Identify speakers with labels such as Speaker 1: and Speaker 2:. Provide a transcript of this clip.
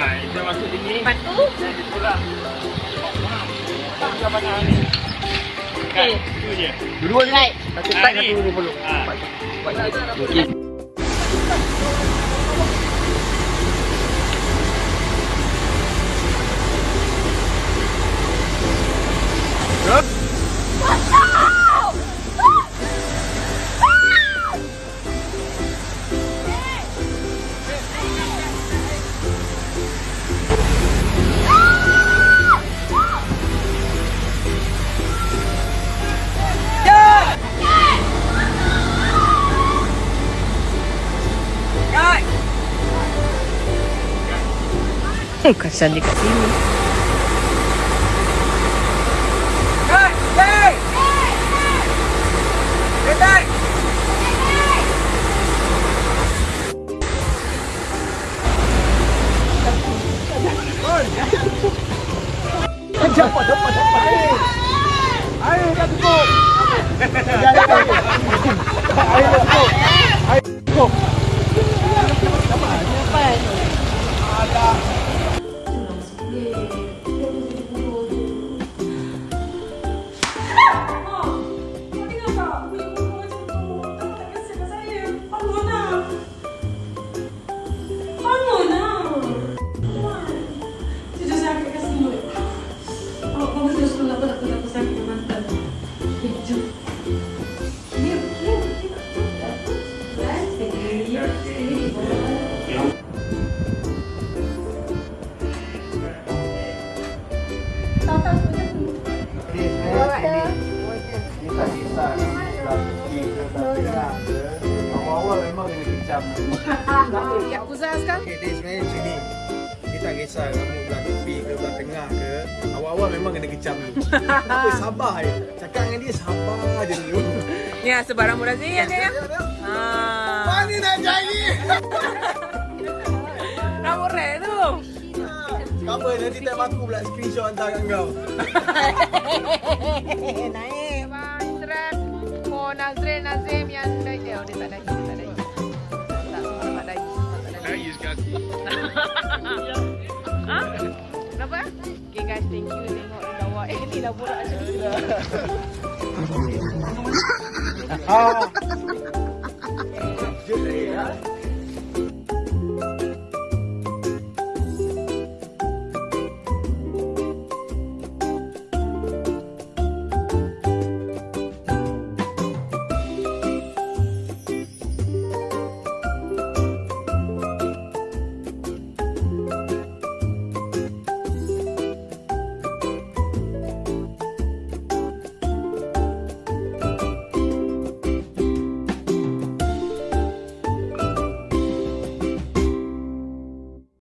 Speaker 1: Ha, kita masuk sini.
Speaker 2: Lepas tu.
Speaker 1: Jadi pula. Tak banyak ni. Kan,
Speaker 2: Okey.
Speaker 1: itu je.
Speaker 3: Dua-dua je.
Speaker 2: Right.
Speaker 3: Satu
Speaker 1: Ah,
Speaker 3: tak,
Speaker 1: ni.
Speaker 3: satu belum.
Speaker 1: Ha.
Speaker 3: Okey.
Speaker 2: Hmm, kasihan dia kat sini.
Speaker 3: Dapat, dapat, dapat. Air. Air dah cukup. Kecam.
Speaker 2: Yakuza sekarang?
Speaker 3: Okay, dia sebenarnya macam ni. Dia tak kisah kamu belah tepi ke belah tengah ke. Awal-awal memang kena kecam ni. Apa sabar je. Cakap dengan dia sabar je dulu.
Speaker 2: Ni lah sebarang murah sini ya, ya. Ha.
Speaker 3: Mana nak cari?
Speaker 2: Rambut red tu.
Speaker 3: Apa nanti time aku pula screenshot hantar kat kau.
Speaker 2: Naik bang Nazrin Nazim yang dah dia. Oh, dia tak lagi. Lah borak macam ni.